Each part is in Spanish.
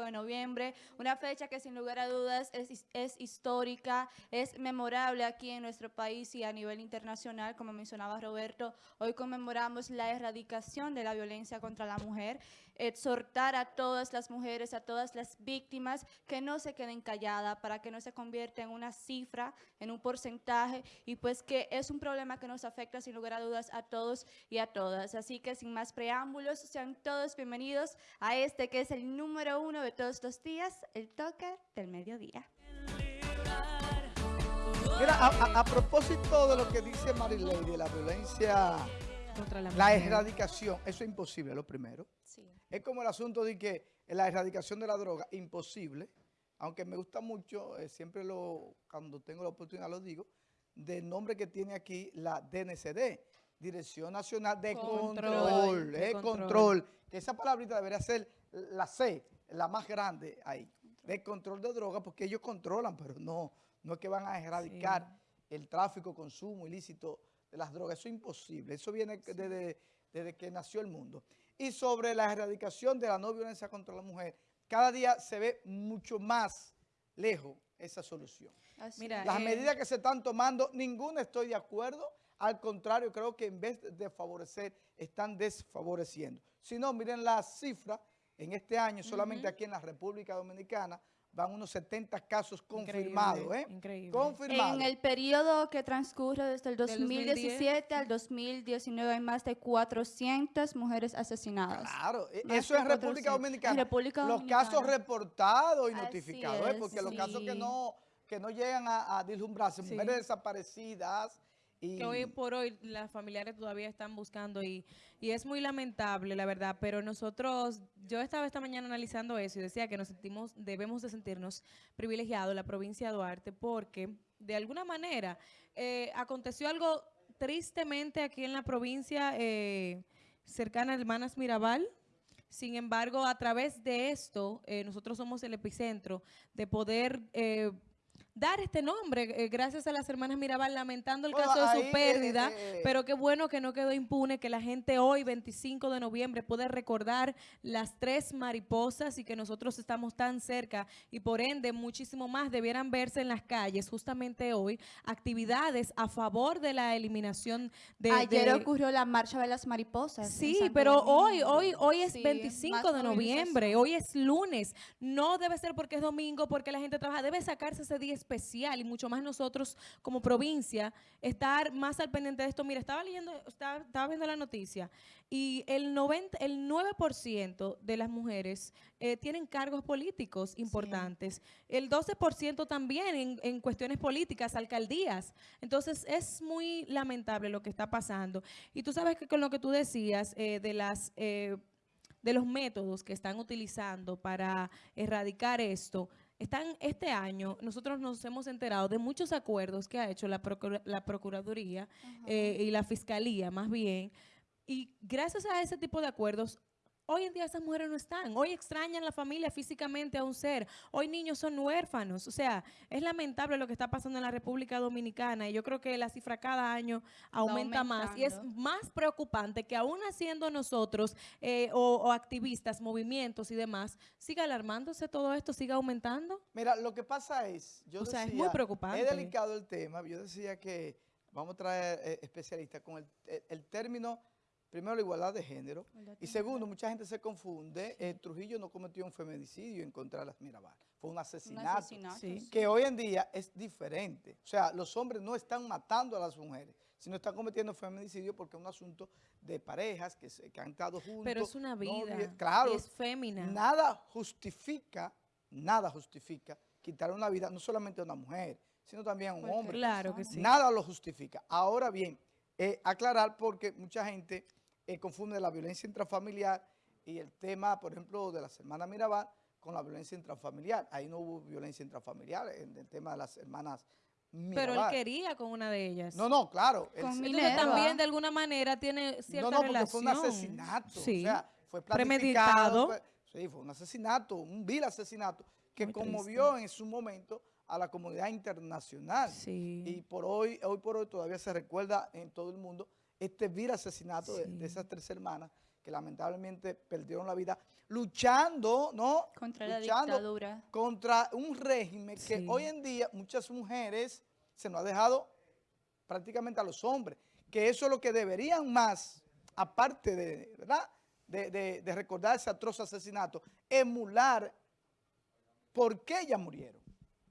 25 de noviembre, una fecha que sin lugar a dudas es, es histórica, es memorable aquí en nuestro país y a nivel internacional, como mencionaba Roberto. Hoy conmemoramos la erradicación de la violencia contra la mujer, exhortar a todas las mujeres, a todas las víctimas que no se queden calladas para que no se convierta en una cifra, en un porcentaje y pues que es un problema que nos afecta sin lugar a dudas a todos y a todas. Así que sin más preámbulos, sean todos bienvenidos a este que es el número uno de todos los días, el toque del mediodía. Mira, a, propósito de lo que dice Marilady, de la violencia contra la, la erradicación, eso es imposible, lo primero. Sí. Es como el asunto de que la erradicación de la droga, imposible, aunque me gusta mucho, eh, siempre lo cuando tengo la oportunidad lo digo, del nombre que tiene aquí la DNCD, Dirección Nacional de Control, de eh, control. que esa palabrita debería ser la C, la más grande ahí, de control de drogas, porque ellos controlan, pero no, no es que van a erradicar el tráfico, consumo ilícito de las drogas, eso es imposible, eso viene desde, desde que nació el mundo. Y sobre la erradicación de la no violencia contra la mujer, cada día se ve mucho más lejos esa solución. Mira, Las eh, medidas que se están tomando, ninguna estoy de acuerdo, al contrario, creo que en vez de favorecer, están desfavoreciendo. Si no, miren las cifras, en este año, solamente aquí en la República Dominicana, van unos 70 casos confirmados, ¿eh? Increíble. Confirmados. En el periodo que transcurre desde el 2017 al 2019 hay más de 400 mujeres asesinadas. Claro, e eso es República Dominicana. Los casos reportados y notificados, ¿eh? porque los casos que no, que no llegan a, a dislumbrarse, mujeres desaparecidas, que hoy por hoy las familiares todavía están buscando y, y, es muy lamentable, la verdad, pero nosotros, yo estaba esta mañana analizando eso y decía que nos sentimos, debemos de sentirnos privilegiados la provincia de Duarte porque de alguna manera eh, aconteció algo tristemente aquí en la provincia eh, cercana a Hermanas Mirabal, sin embargo, a través de esto, eh, nosotros somos el epicentro de poder dar este nombre, eh, gracias a las hermanas Mirabal, lamentando el caso de su eh, pérdida, eh, pero qué bueno que no quedó impune, que la gente hoy, 25 de noviembre, puede recordar las tres mariposas y que nosotros estamos tan cerca y por ende muchísimo más debieran verse en las calles justamente hoy, actividades a favor de la eliminación de... Ayer ocurrió la marcha de las mariposas. Sí, pero hoy, hoy, hoy es 25 de noviembre, hoy es lunes, no debe ser porque es domingo, porque la gente trabaja, debe sacarse ese día especial y mucho más nosotros como provincia, estar más al pendiente de esto. Mira, estaba leyendo, estaba, estaba viendo la noticia y el, 90, el 9% de las mujeres eh, tienen cargos políticos importantes. El 12% también en, en, cuestiones políticas, alcaldías. Entonces es muy lamentable lo que está pasando. Y tú sabes que con lo que tú decías eh, de las... Eh, de los métodos que están utilizando para erradicar esto, están este año, nosotros nos hemos enterado de muchos acuerdos que ha hecho la, la Procuraduría eh, y la Fiscalía más bien, y gracias a ese tipo de acuerdos Hoy en día esas mujeres no están. Hoy extrañan la familia físicamente a un ser. Hoy niños son huérfanos. O sea, es lamentable lo que está pasando en la República Dominicana y yo creo que la cifra cada año aumenta más. Y es más preocupante que aún haciendo nosotros eh, o, activistas, movimientos y demás, siga alarmándose todo esto, siga aumentando. Mira, lo que pasa es, yo o sea, es muy preocupante. Es delicado el tema. Yo decía que vamos a traer eh, especialistas con el, el término Primero, la igualdad de género. Y segundo, mucha gente se confunde. Eh, Trujillo no cometió un feminicidio en contra de las Mirabal. Fue un asesinato. Que hoy en día es diferente. O sea, los hombres no están matando a las mujeres, sino están cometiendo feminicidio porque es un asunto de parejas que, se, han estado juntos. Pero es una vida. claro. es fémina. Nada justifica, nada justifica quitar una vida, no solamente a una mujer, sino también a un pues hombre. Claro que sí. Nada lo justifica. Ahora bien, eh, aclarar porque mucha gente eh, confunde la violencia intrafamiliar y el tema, por ejemplo, de las hermanas Mirabal con la violencia intrafamiliar. Ahí no hubo violencia intrafamiliar en el tema de las hermanas Mirabal. Pero él quería con una de ellas. No, no, claro. Entonces también de alguna manera tiene cierta relación. No, no, fue un asesinato. Sí. O sea, fue planificado. sí, fue un asesinato, un vil asesinato que conmovió en su momento a la comunidad internacional. Sí. Y por hoy, hoy por hoy todavía se recuerda en todo el mundo este vil asesinato de, esas tres hermanas que lamentablemente perdieron la vida luchando, ¿no? Contra la dictadura. Contra un régimen que hoy en día muchas mujeres se nos ha dejado prácticamente a los hombres, que eso es lo que deberían más, aparte de, ¿verdad? De, recordar ese atroz asesinato, emular por qué ellas murieron.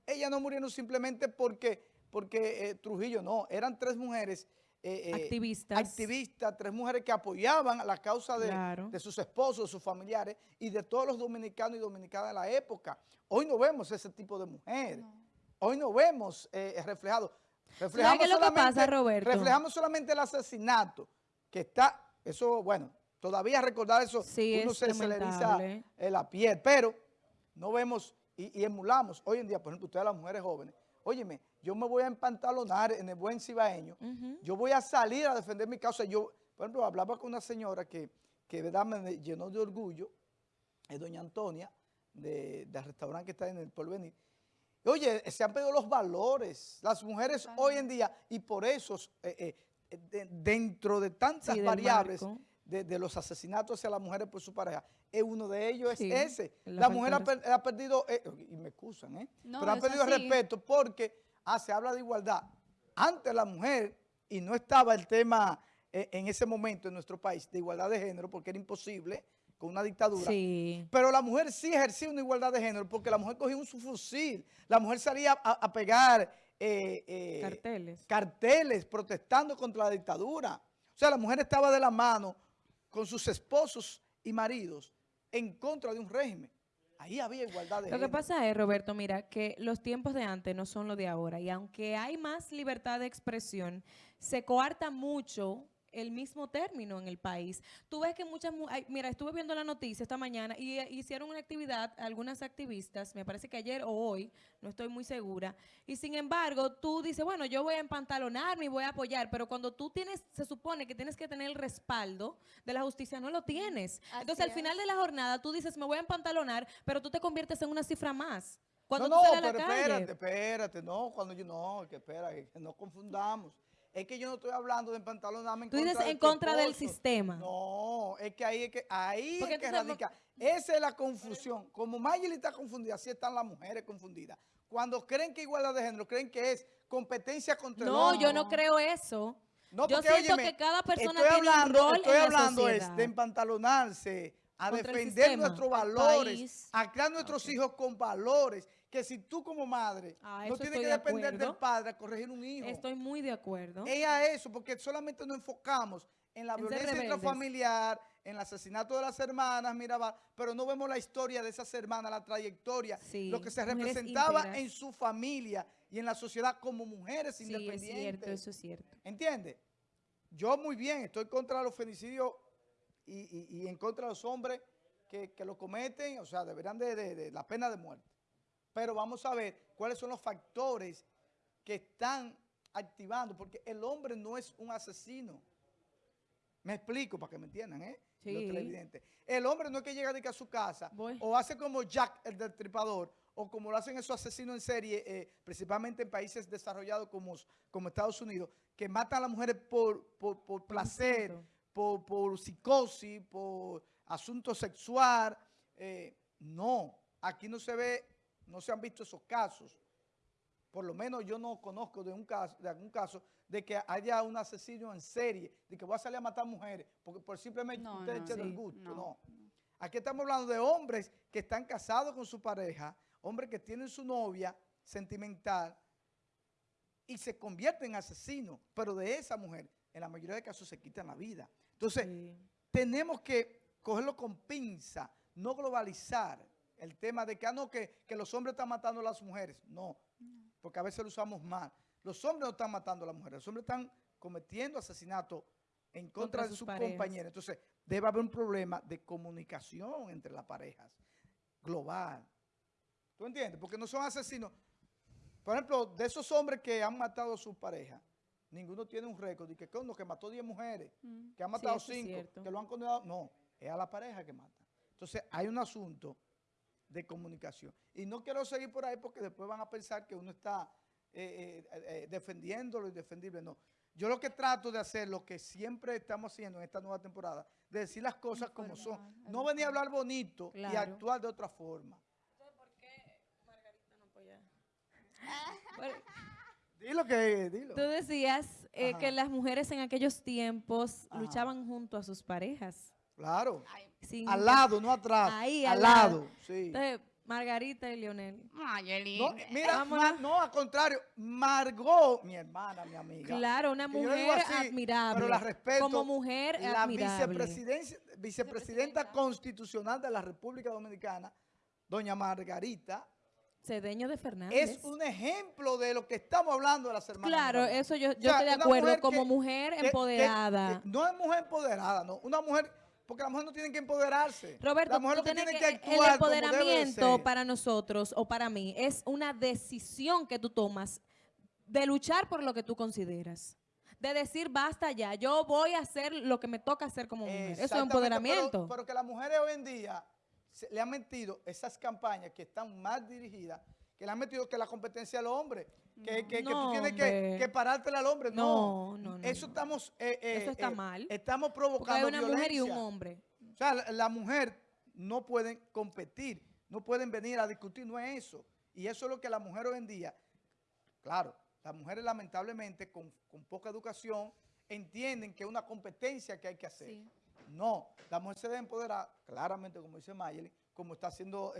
Ellas no murieron simplemente porque, porque eh, Trujillo, no, eran tres mujeres eh, eh, activistas. activistas, tres mujeres que apoyaban la causa de, de, sus esposos, de sus familiares y de todos los dominicanos y dominicanas de la época. Hoy no vemos ese tipo de mujeres. Hoy no vemos eh, reflejado. Reflejamos qué es lo que pasa, Roberto? Reflejamos solamente el asesinato, que está, eso, bueno, todavía recordar eso, uno se, se, le eriza la piel, pero no vemos y, emulamos. Hoy en día, por ejemplo, ustedes las mujeres jóvenes, óyeme, yo me voy a empantalonar en el buen cibaeño, yo voy a salir a defender mi causa. Yo, por ejemplo, hablaba con una señora que, que ¿verdad? me llenó de orgullo, es doña Antonia, de, del restaurante que está en el Porvenir. Oye, se han pedido los valores, las mujeres hoy en día, y por eso, eh, eh, dentro de tantas variables de, los asesinatos hacia las mujeres por su pareja, es uno de ellos es ese. La, mujer ha, perdido, eh, y me excusan, ¿eh? pero ha perdido respeto porque ah, se habla de igualdad. Antes la mujer, y no estaba el tema en ese momento en nuestro país de igualdad de género porque era imposible, con una dictadura. Pero la mujer sí ejercía una igualdad de género porque la mujer cogía un fusil, la mujer salía a, pegar eh, eh, carteles. carteles protestando contra la dictadura. O sea, la mujer estaba de la mano con sus esposos y maridos en contra de un régimen. Ahí había igualdad de Lo que pasa es, Roberto, mira, que los tiempos de antes no son los de ahora. Y aunque hay más libertad de expresión, se coarta mucho el mismo término en el país. Tú ves que muchas, mira, estuve viendo la noticia esta mañana y eh, hicieron una actividad, algunas activistas, me parece que ayer o hoy, no estoy muy segura, y sin embargo tú dices, bueno, yo voy a empantalonarme y voy a apoyar, pero cuando tú tienes, se supone que tienes que tener el respaldo de la justicia, no lo tienes. Entonces al final de la jornada tú dices, me voy a empantalonar, pero tú te conviertes en una cifra más. Cuando no, no, pero espérate, espérate, no, cuando yo, no, que espera, que no confundamos. Es que yo no estoy hablando de empantalonarme en Tú dices en contra del sistema. No, es que ahí es que, ahí es que radica. Esa es la confusión. Como Mayeli está confundida, así están las mujeres confundidas. Cuando creen que igualdad de género, creen que es competencia contra el No, yo no creo eso. No, yo siento que cada persona tiene hablando, un rol Estoy hablando es de empantalonarse, a defender nuestros valores, a crear nuestros hijos con valores que si tú como madre ah, no tienes que depender del padre a corregir un hijo. Estoy muy de acuerdo. Ella eso, porque solamente nos enfocamos en la violencia intrafamiliar, en el asesinato de las hermanas Mirabal, pero no vemos la historia de esas hermanas, la trayectoria, lo que se representaba en su familia y en la sociedad como mujeres sí, independientes. es cierto, eso es cierto. ¿Entiendes? Yo muy bien, estoy contra los femicidios y, en contra de los hombres que, lo cometen, o sea, deberán de la pena de muerte. Pero vamos a ver cuáles son los factores que están activando, porque el hombre no es un asesino. Me explico para que me entiendan, ¿eh? Sí. El hombre no es que llega a su casa o hace como Jack, el destripador, o como lo hacen esos asesinos en serie, eh, principalmente en países desarrollados como, como Estados Unidos, que matan a las mujeres por, por, placer, por, por, psicosis, por asunto sexual. Eh, no, aquí no se ve no se han visto esos casos. Por lo menos yo no conozco de, un caso, de algún caso de que haya un asesino en serie, de que voy a salir a matar mujeres, porque por simplemente no, usted no, gusto. No. Aquí estamos hablando de hombres que están casados con su pareja, hombres que tienen su novia sentimental y se convierten en asesinos, pero de esa mujer, en la mayoría de casos se quitan la vida. Entonces, tenemos que cogerlo con pinza, no globalizar el tema de que, ah, no, que, los hombres están matando a las mujeres. No, porque a veces lo usamos mal. Los hombres no están matando a las mujeres, los hombres están cometiendo asesinato en contra, de sus compañeros. Entonces, debe haber un problema de comunicación entre las parejas, global. ¿Tú entiendes? Porque no son asesinos. Por ejemplo, de esos hombres que han matado a sus parejas, ninguno tiene un récord de que uno que mató 10 mujeres, mm. que ha matado 5, que lo han condenado. No, es a la pareja que mata. Entonces, hay un asunto de comunicación. Y no quiero seguir por ahí porque después van a pensar que uno está eh, eh, eh, defendiéndolo y defendible. No. yo lo que trato de hacer, lo que siempre estamos haciendo en esta nueva temporada, de decir las cosas como son. No venir a hablar bonito y actuar de otra forma. ¿Por qué Margarita no apoya? dilo que, dilo. Tú decías eh, que las mujeres en aquellos tiempos luchaban junto a sus parejas. Claro. al lado, no atrás. Ahí, al, lado. Sí. Margarita y Leonel. No, mira, no, al contrario, Margot, mi hermana, mi amiga. Claro, una mujer admirable. Pero la respeto. Como mujer la vicepresidenta constitucional de la República Dominicana, doña Margarita. Cedeño de Fernández. Es un ejemplo de lo que estamos hablando de las hermanas. Claro, eso yo, estoy de acuerdo. Como mujer empoderada. no es mujer empoderada, no. Una mujer porque las mujeres no tienen que empoderarse. Roberto, la mujer que tiene que, actuar el empoderamiento para nosotros o para mí es una decisión que tú tomas de luchar por lo que tú consideras. De decir, basta ya, yo voy a hacer lo que me toca hacer como mujer. Eso es empoderamiento. Pero, que las mujeres hoy en día le han metido esas campañas que están más dirigidas, que le han metido que la competencia al hombre que, que, tú tienes que, que parártela al hombre. No, no, no. Eso estamos... Eh, eh, eso está eh, mal. Estamos provocando hay una mujer y un hombre. O sea, la, mujer no pueden competir, no pueden venir a discutir, no es eso. Y eso es lo que la mujer hoy en día, claro, las mujeres lamentablemente con, poca educación entienden que es una competencia que hay que hacer. No, la mujer se debe empoderar, claramente como dice Mayeli, como está haciendo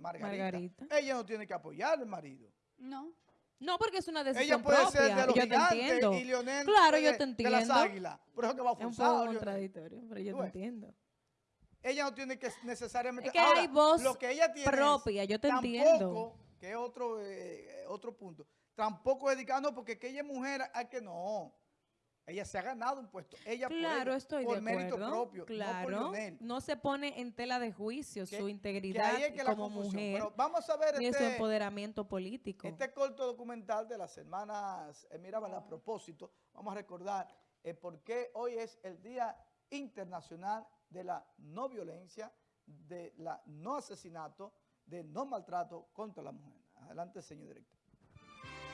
Margarita. Margarita. Ella no tiene que apoyar al marido. No. No, porque es una decisión Ella puede ser de los yo te entiendo. y Lionel claro, yo te entiendo. de las águilas. Por eso que va a Es un poco contradictorio, pero yo te entiendo. Ella no tiene que necesariamente... Es que hay voz lo que ella tiene propia, yo te tampoco, entiendo. que es otro, eh, otro punto, tampoco dedicando porque que ella es mujer, hay que no. Ella se ha ganado un puesto. Ella claro, puede, estoy por de mérito propio, claro, no, se pone en tela de juicio su integridad como mujer vamos a ver su este empoderamiento político. Este corto documental de las hermanas eh, a propósito, vamos a recordar eh, por qué hoy es el Día Internacional de la No Violencia, de la No Asesinato, de No Maltrato contra la Mujer. Adelante, señor director.